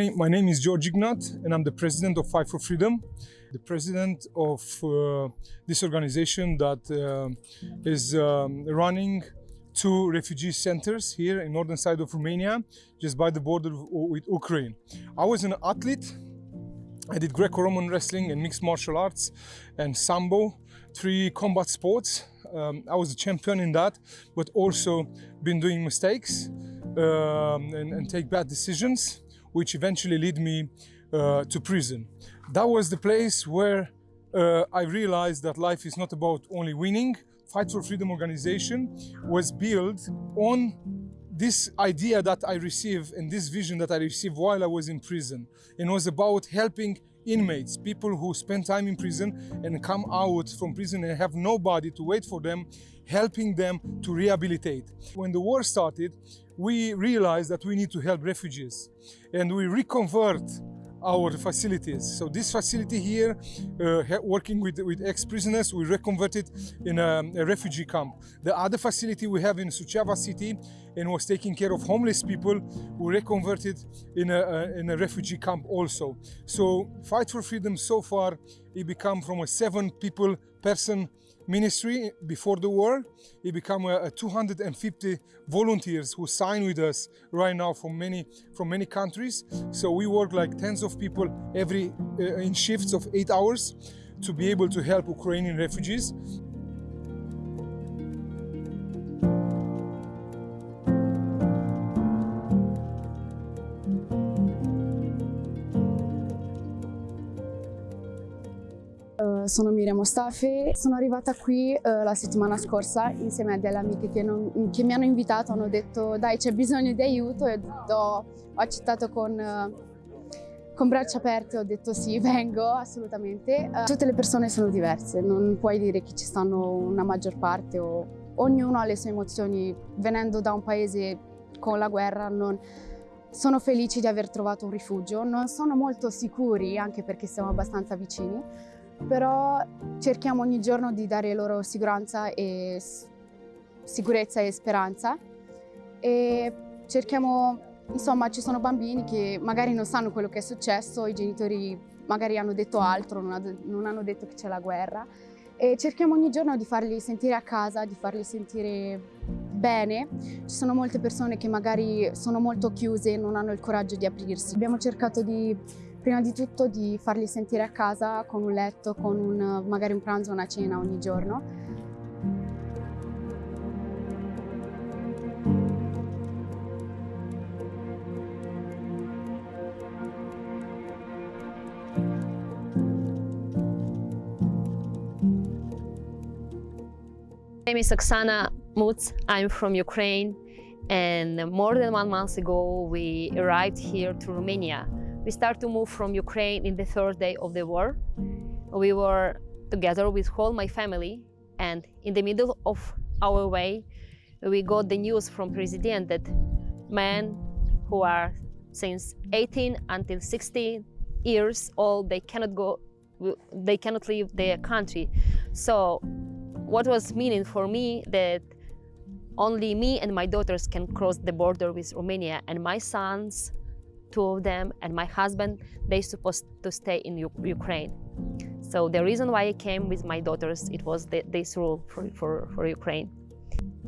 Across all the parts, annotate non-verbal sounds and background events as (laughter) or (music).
name, my name is George Ignat, and I'm the president of Fight for Freedom, the president of uh, this organization that uh, is um, running two refugee centers here in northern side of Romania, just by the border with Ukraine. I was an athlete. I did Greco-Roman wrestling and mixed martial arts and Sambo, three combat sports. Um, I was a champion in that, but also been doing mistakes um, and, and take bad decisions which eventually led me uh, to prison. That was the place where uh, I realized that life is not about only winning. Fight for Freedom organization was built on this idea that I received and this vision that I received while I was in prison. It was about helping inmates, people who spend time in prison and come out from prison and have nobody to wait for them, helping them to rehabilitate. When the war started, we realized that we need to help refugees and we reconvert our facilities. So this facility here, uh, working with, with ex-prisoners, we reconverted in a, a, refugee camp. The other facility we have in Suceava city and was taking care of homeless people, we reconverted in a, a, in a refugee camp also. So Fight for Freedom so far, it become from a seven people person ministry before the war. It became a 250 volunteers who sign with us right now from many from many countries. So we work like tens of people every uh, in shifts of eight hours to be able to help Ukrainian refugees. Sono Miriam Mostafi, sono arrivata qui eh, la settimana scorsa insieme a delle amiche che, non, che, mi hanno invitato, hanno detto dai c'è bisogno di aiuto. E ho, ho accettato con, eh, con braccia aperte, ho detto sì, (laughs) vengo assolutamente. Eh, tutte le persone sono diverse, non puoi dire che ci stanno una maggior parte o ognuno ha le sue emozioni, venendo da un paese con la guerra non, sono felici di aver trovato un rifugio, non sono molto sicuri anche perché siamo abbastanza vicini, però cerchiamo ogni giorno di dare loro sicurezza e, sicurezza e speranza e cerchiamo, insomma ci sono bambini che magari non sanno quello che è successo, i genitori magari hanno detto altro, non, hanno detto che c'è la guerra e cerchiamo ogni giorno di farli sentire a casa, di farli sentire bene. Ci sono molte persone che magari sono molto chiuse e non hanno il coraggio di aprirsi. Abbiamo cercato di Prima di tutto di farli sentire a casa con un letto, con un, magari un pranzo, una cena ogni giorno. My name is Oksana Mutz. I'm from Ukraine and more than one month ago we arrived here to Romania we start to move from Ukraine in the third day of the war. We were together with all my family and in the middle of our way, we got the news from President that men who are since 18 until 60 years old, they cannot go, they cannot leave their country. So what was meaning for me that only me and my daughters can cross the border with Romania and my sons two of them and my husband, they supposed to stay in U Ukraine. So the reason why I came with my daughters, it was this rule for, for, for Ukraine.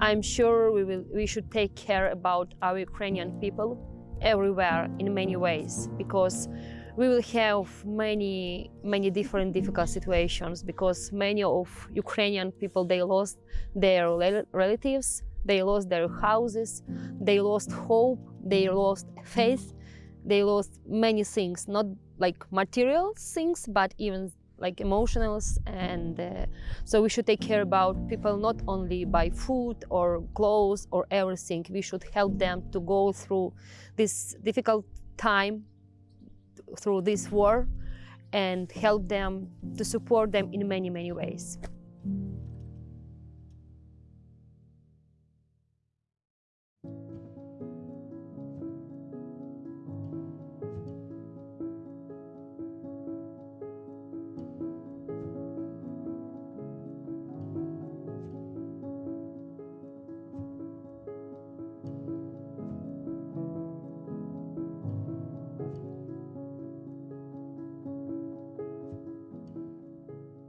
I'm sure we, will, we should take care about our Ukrainian people everywhere in many ways because we will have many, many different difficult situations because many of Ukrainian people, they lost their relatives, they lost their houses, they lost hope, they lost faith, they lost many things, not like material things, but even like emotionals and uh, so we should take care about people not only by food or clothes or everything. We should help them to go through this difficult time through this war and help them to support them in many many ways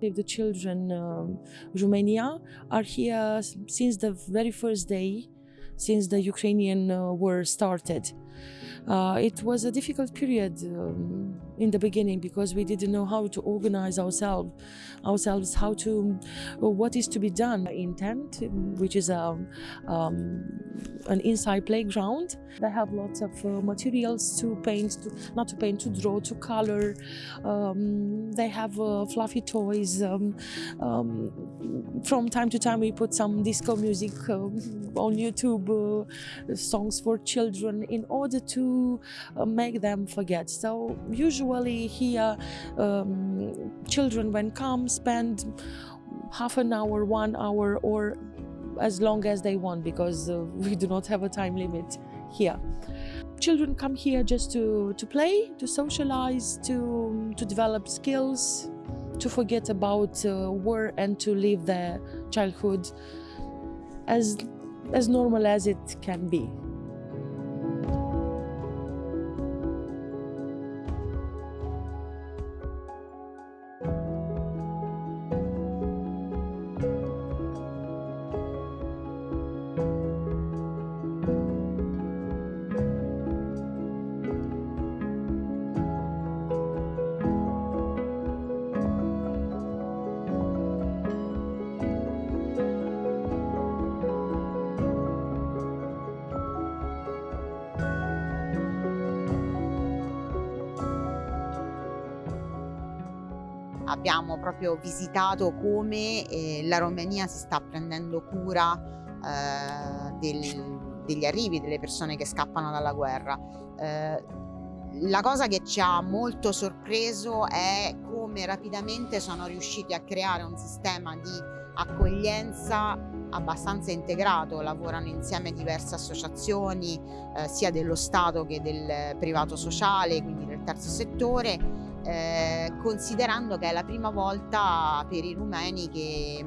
The children um, Romania are here since the very first day, since the Ukrainian uh, war started. Uh, it was a difficult period um, in the beginning because we didn't know how to organize ourselves, ourselves how to, uh, what is to be done in tent, which is a, um, an inside playground. They have lots of uh, materials to paint, to, not to paint, to draw, to color. Um, they have uh, fluffy toys. Um, um, from time to time, we put some disco music um, on YouTube, uh, songs for children, in order to uh, make them forget. So usually here, um, children when come spend half an hour, one hour, or as long as they want because uh, (laughs) we do not have a time limit here. Children come here just to, to play, to socialize, to, to develop skills, to forget about uh, war and to live their childhood as, as normal as it can be. Abbiamo proprio visitato come eh, la Romania si sta prendendo cura eh, del, degli arrivi delle persone che scappano dalla guerra. Eh, la cosa che ci ha molto sorpreso è come rapidamente sono riusciti a creare un sistema di accoglienza abbastanza integrato, lavorano insieme diverse associazioni eh, sia dello Stato che del privato sociale, quindi del terzo settore eh, considerando che è la prima volta per i rumeni che,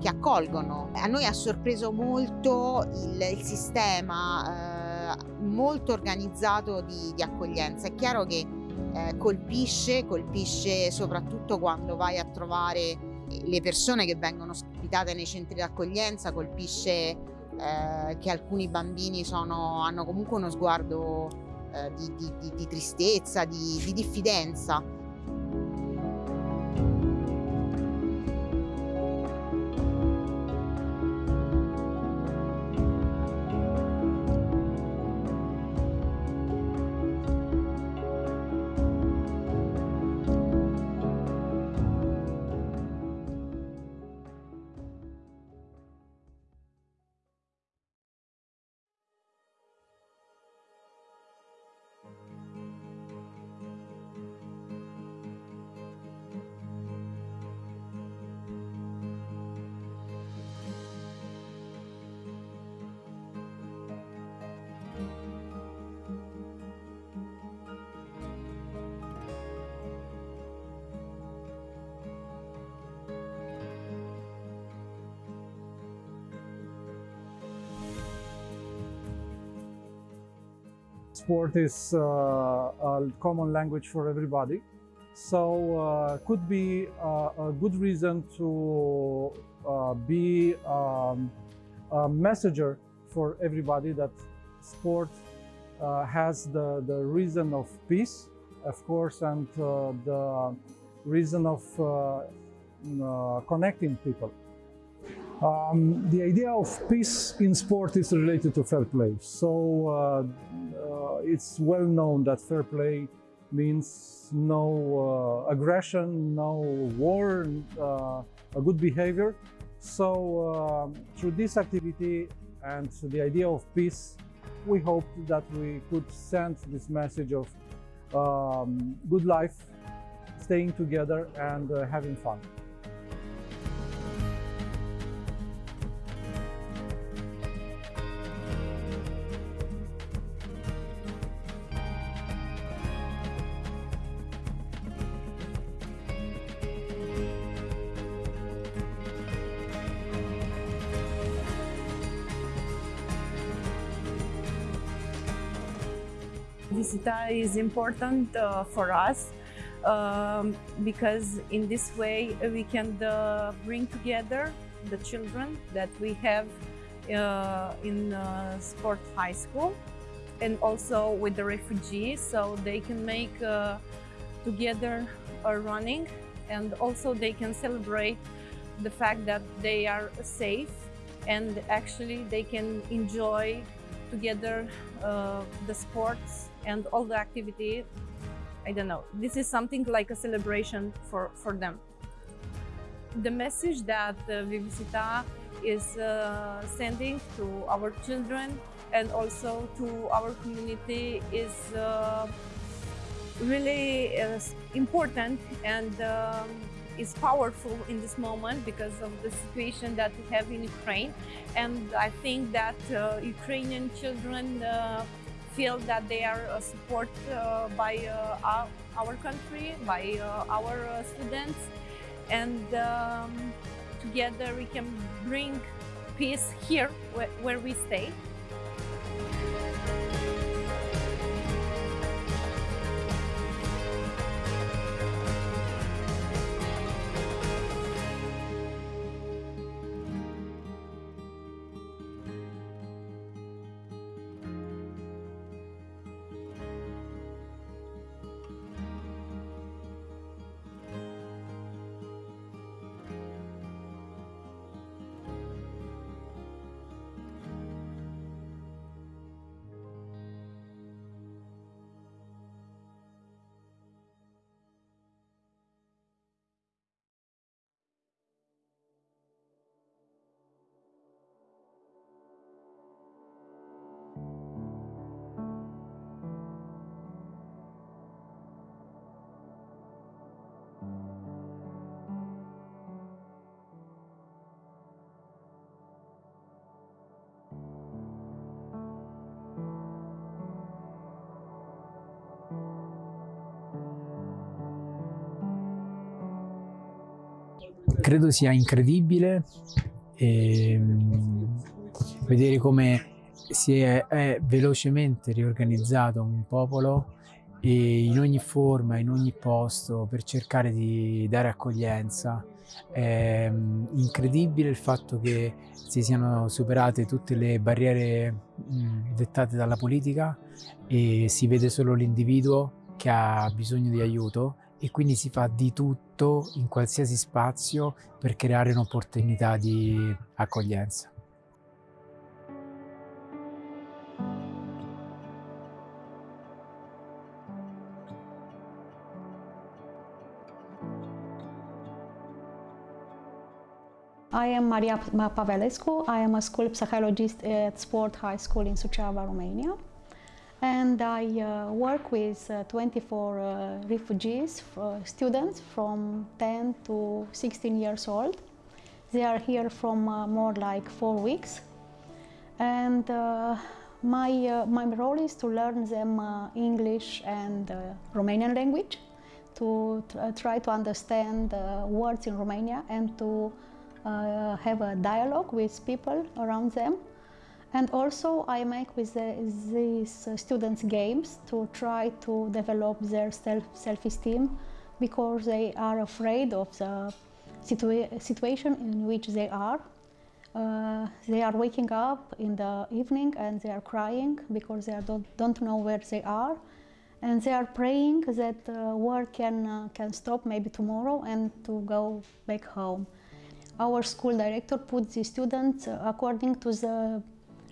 che accolgono. A noi ha sorpreso molto il, il sistema eh, molto organizzato di, di, accoglienza. È chiaro che eh, colpisce, colpisce soprattutto quando vai a trovare le persone che vengono ospitate nei centri d'accoglienza, colpisce eh, che alcuni bambini sono, hanno comunque uno sguardo di, di, di, tristezza, di diffidenza. Sport is uh, a common language for everybody. So uh, could be uh, a good reason to uh, be um, a messenger for everybody that sport uh, has the, the reason of peace, of course, and uh, the reason of connecting people. Um, the idea of peace in sport is related to fair play. So uh, uh, it's well known that fair play means no uh, aggression, no war, uh, a good behavior. So um, through this activity and the idea of peace, we hope that we could send this message of um, good life, staying together and uh, having fun. Visita is important uh, for us um, because in this way we can uh, bring together the children that we have uh, in uh, sport high school and also with the refugees so they can make uh, together a running and also they can celebrate the fact that they are safe and actually they can enjoy together uh, the sports and all the activity I don't know. This is something like a celebration for, for them. The message that uh, is uh, sending to our children and also to our community is uh, really uh, important and um, is powerful in this moment because of the situation that we have in Ukraine. And I think that uh, Ukrainian children uh, feel that they are uh, supported uh, by uh, our country, by our students, and um, together we can bring peace here where we stay. Credo sia incredibile e, um, vedere come si è, è, velocemente riorganizzato un popolo in ogni forma, in ogni posto per cercare di dare accoglienza. È um, incredibile il fatto che si siano superate tutte le barriere dettate dalla politica e si vede solo l'individuo che ha bisogno di aiuto e quindi si fa di tutto in qualsiasi spazio per creare un'opportunità di accoglienza. I am Maria Pavelescu. I am a school psychologist at Sport High School in Suceava, Romania and I uh, work with uh, 24 uh, refugees, uh, students from 10 to 16 years old. They are here from uh, more like four weeks. And uh, my, my role is to learn them English and Romanian language, to try to understand words in Romania and to have a dialogue with people around them and also I make with the, these students games to try to develop their self, self-esteem because they are afraid of the situa situation in which they are. Uh, they are waking up in the evening and they are crying because they don't, don't know where they are. And they are praying that uh, war can, uh, can stop maybe tomorrow and to go back home. Our school director put the students according to the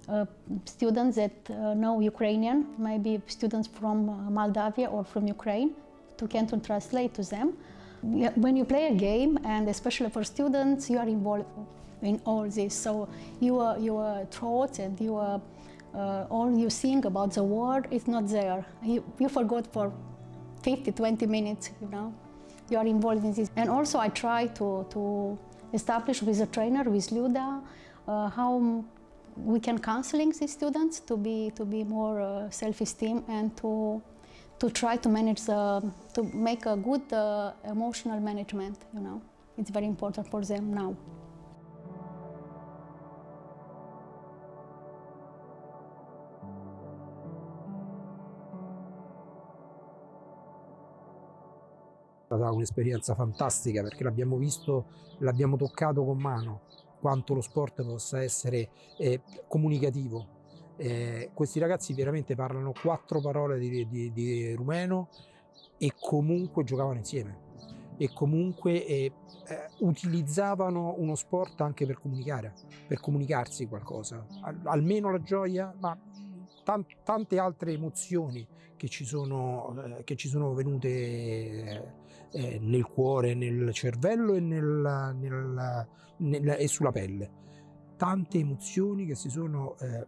uh, students that uh, know Ukrainian, maybe students from uh, Moldavia or from Ukraine, to Canton translate to them. When you play a game, and especially for students, you are involved in all this. So your, your thoughts and your, uh, all you think about the world is not there. You, you forgot for 50, 20 minutes, you know. You are involved in this. And also I try to, to establish with a trainer, with Luda, uh, how we can counseling these students to be to be more uh, self-esteem and to to try to manage the to make a good uh, emotional management you know. It's very important for them now. Stata un'esperienza fantastica perché l'abbiamo visto, l'abbiamo toccato con mano quanto lo sport possa essere eh, comunicativo. Eh, questi ragazzi veramente parlano quattro parole di, di, di rumeno e comunque giocavano insieme e comunque eh, eh, utilizzavano uno sport anche per comunicare, per comunicarsi qualcosa, Al, almeno la gioia, ma tan tante altre emozioni che ci sono, eh, che ci sono venute eh, nel cuore, nel cervello e, nel, nel, nel, e, sulla pelle. Tante emozioni che si sono eh,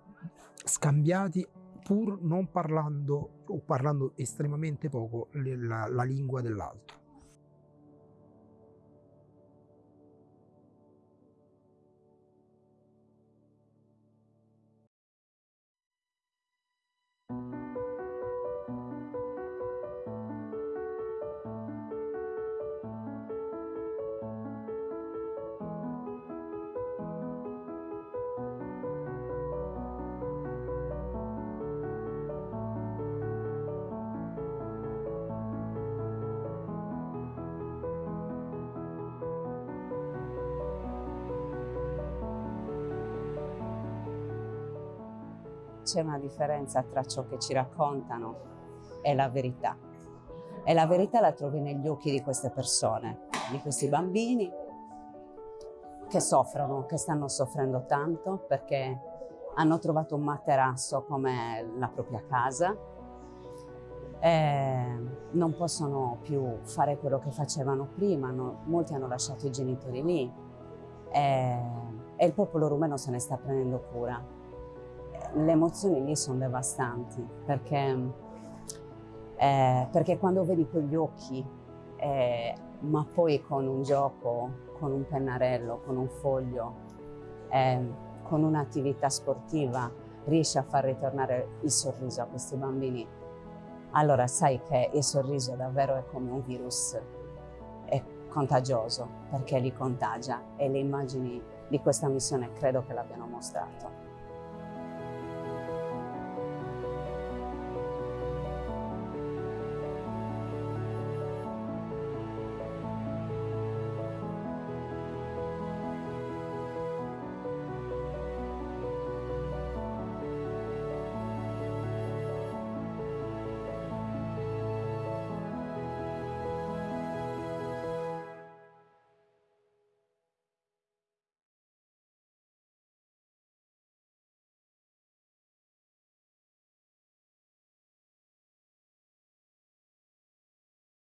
scambiati pur non parlando o parlando estremamente poco la, la lingua dell'altro. C'è una differenza tra ciò che ci raccontano e la verità. E la verità la trovi negli occhi di queste persone, di questi bambini che soffrono, che stanno soffrendo tanto perché hanno trovato un materasso come la propria casa, e non possono più fare quello che facevano prima, no, molti hanno lasciato i genitori lì e, e il popolo rumeno se ne sta prendendo cura le emozioni lì sono devastanti perché, eh, perché quando vedi quegli occhi, eh, ma poi con un gioco, con un pennarello, con un foglio, eh, con un'attività sportiva, riesci a far ritornare il sorriso a questi bambini, allora sai che il sorriso davvero è come un virus, è contagioso perché li contagia e le immagini di questa missione credo che l'abbiano mostrato.